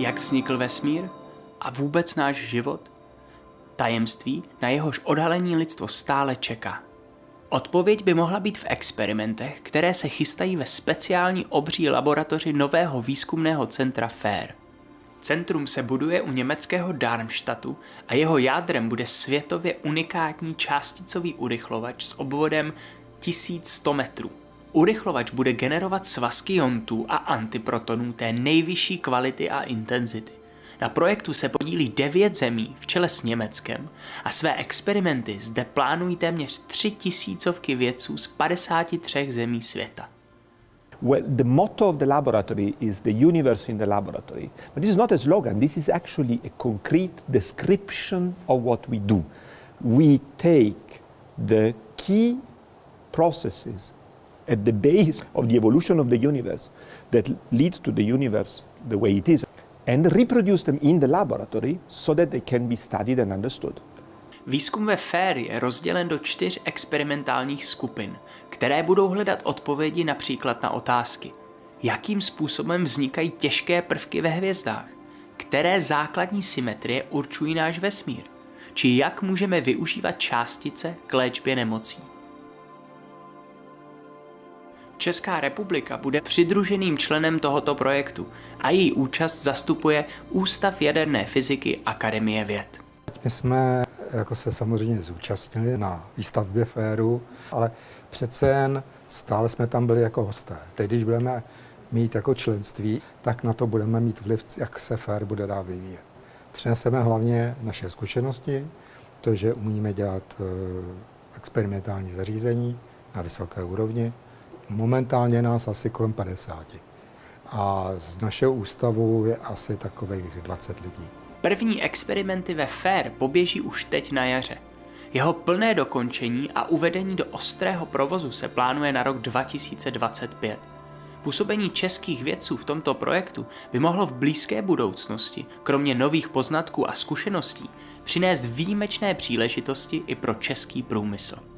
Jak vznikl vesmír? A vůbec náš život? Tajemství, na jehož odhalení lidstvo stále čeká. Odpověď by mohla být v experimentech, které se chystají ve speciální obří laboratoři nového výzkumného centra FAIR. Centrum se buduje u německého Darmstadtu a jeho jádrem bude světově unikátní částicový urychlovač s obvodem 1100 metrů. Urychlovač bude generovat svazky jontů a antiprotonů té nejvyšší kvality a intenzity. Na projektu se podílí devět zemí v čele s Německem a své experimenty zde plánují téměř tři tisícovky vědců z 53 zemí světa. Well, the motto of the laboratory is the universe in the laboratory. But this is not a slogan, this is actually a concrete description of what we do. We take the key processes at the base of the evolution of the universe that lead to the universe the way it is and reproduce them in the laboratory so that they can be studied and understood. Výzkum ve FAIR je rozdělen do čtyř experimentálních skupin, které budou hledat odpovědi například na otázky. Jakým způsobem vznikají těžké prvky ve hvězdách? Které základní symetrie určují náš vesmír? Či jak můžeme využívat částice k léčbě nemocí? Česká republika bude přidruženým členem tohoto projektu a její účast zastupuje Ústav jaderné fyziky Akademie věd. My jsme jako se samozřejmě zúčastnili na výstavbě féru, ale přece jen stále jsme tam byli jako hosté. Teď, když budeme mít jako členství, tak na to budeme mít vliv, jak se fér bude dál vyvíjet. Přineseme hlavně naše zkušenosti, to, že umíme dělat eh, experimentální zařízení na vysoké úrovni. Momentálně nás asi kolem 50. A z našeho ústavu je asi takových 20 lidí. První experimenty ve FAIR poběží už teď na jaře. Jeho plné dokončení a uvedení do ostrého provozu se plánuje na rok 2025. Působení českých vědců v tomto projektu by mohlo v blízké budoucnosti, kromě nových poznatků a zkušeností, přinést výjimečné příležitosti i pro český průmysl.